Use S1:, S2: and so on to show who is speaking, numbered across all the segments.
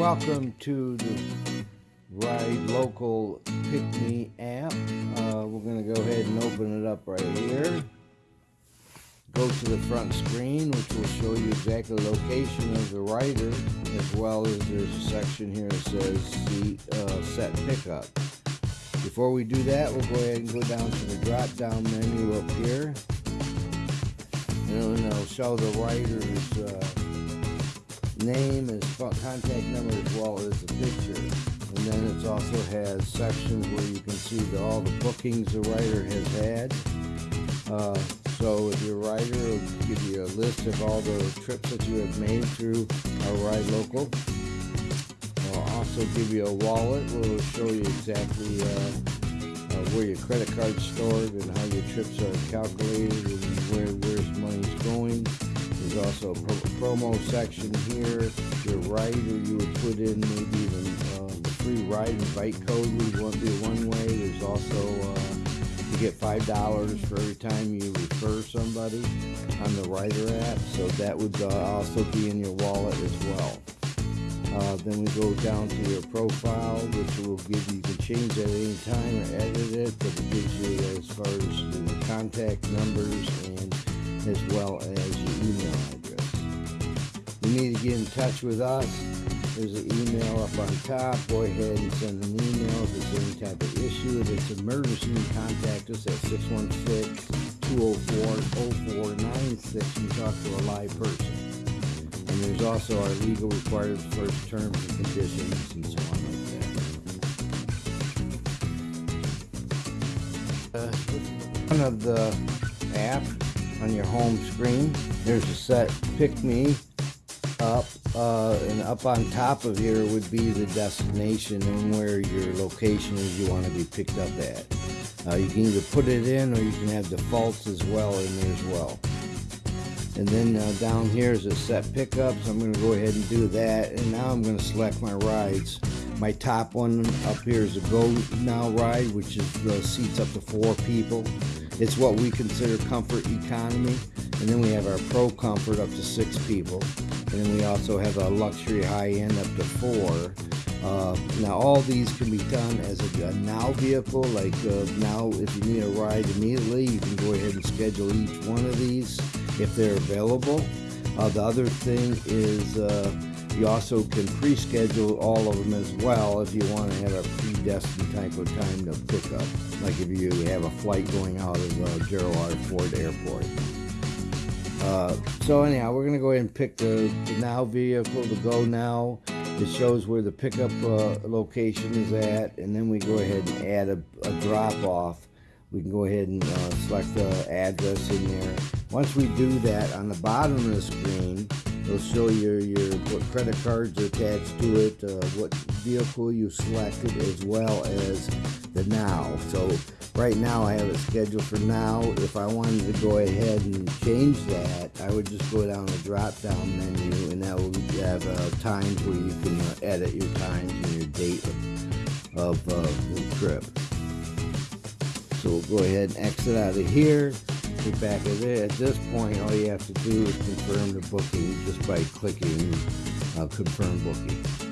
S1: Welcome to the Ride Local Pick Me app. Uh, we're going to go ahead and open it up right here. Go to the front screen, which will show you exactly the location of the rider, as well as there's a section here that says seat, uh, set pickup. Before we do that, we'll go ahead and go down to the drop down menu up here. And it'll show the rider's uh, name, his contact number, as well as the picture. And then it also has sections where you can see the, all the bookings the rider has had. Uh, so if your rider will give you a list of all the trips that you have made through our Ride Local. It'll also give you a wallet where it'll show you exactly uh, uh, where your credit card's stored and how your trips are calculated and where where's money's going. Also pro promo section here. Your rider you would put in maybe even uh, the free ride invite code would want be one way. There's also uh, you get five dollars for every time you refer somebody on the rider app. So that would uh, also be in your wallet as well. Uh, then we go down to your profile, which will give you, you can change at any time or edit it, but it gives you as far as the contact numbers and as well as your email need to get in touch with us. There's an email up on top. Go ahead and send an email if there's any type of issue. If it's emergency, contact us at 616-204-0496 and talk to a live person. And there's also our legal required first terms and conditions and so on like that. Uh, one of the app on your home screen. There's a set pick me up uh, and up on top of here would be the destination and where your location is you want to be picked up at. Uh, you can either put it in or you can have defaults as well in there as well. And then uh, down here is a set pickup, so I'm going to go ahead and do that. And now I'm going to select my rides. My top one up here is a Go Now ride, which is the seats up to four people. It's what we consider comfort economy. And then we have our Pro Comfort up to six people. And then we also have a luxury high end up to four. Uh, now all these can be done as a, a now vehicle, like uh, now if you need a ride immediately, you can go ahead and schedule each one of these if they're available. Uh, the other thing is uh, you also can pre-schedule all of them as well if you want to have a predestined type of time to pick up. Like if you have a flight going out of uh, Gerald R. Ford Airport. Uh, so anyhow, we're going to go ahead and pick the, the, Now vehicle, the Go Now. It shows where the pickup uh, location is at, and then we go ahead and add a, a drop-off. We can go ahead and uh, select the address in there. Once we do that, on the bottom of the screen, It'll show your, your what credit cards are attached to it, uh, what vehicle you selected, as well as the now. So right now I have it scheduled for now. If I wanted to go ahead and change that, I would just go down the drop down menu and that will have uh, times where you can uh, edit your times and your date of, of uh, the trip. So we'll go ahead and exit out of here get back at it. At this point, all you have to do is confirm the booking just by clicking uh, confirm booking.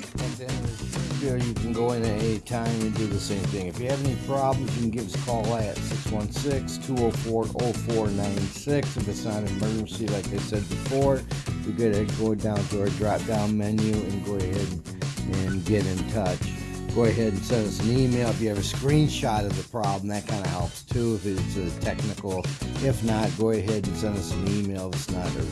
S1: You can go in at any time and do the same thing. If you have any problems, you can give us a call at 616-204-0496. If it's not an emergency, like I said before, are to go down to our drop-down menu and go ahead and get in touch go ahead and send us an email. If you have a screenshot of the problem, that kind of helps too if it's a technical. If not, go ahead and send us an email if it's not urgent.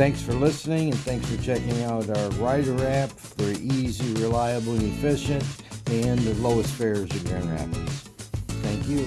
S1: Thanks for listening and thanks for checking out our Rider app for easy, reliable, and efficient and the lowest fares in Grand Rapids. Thank you.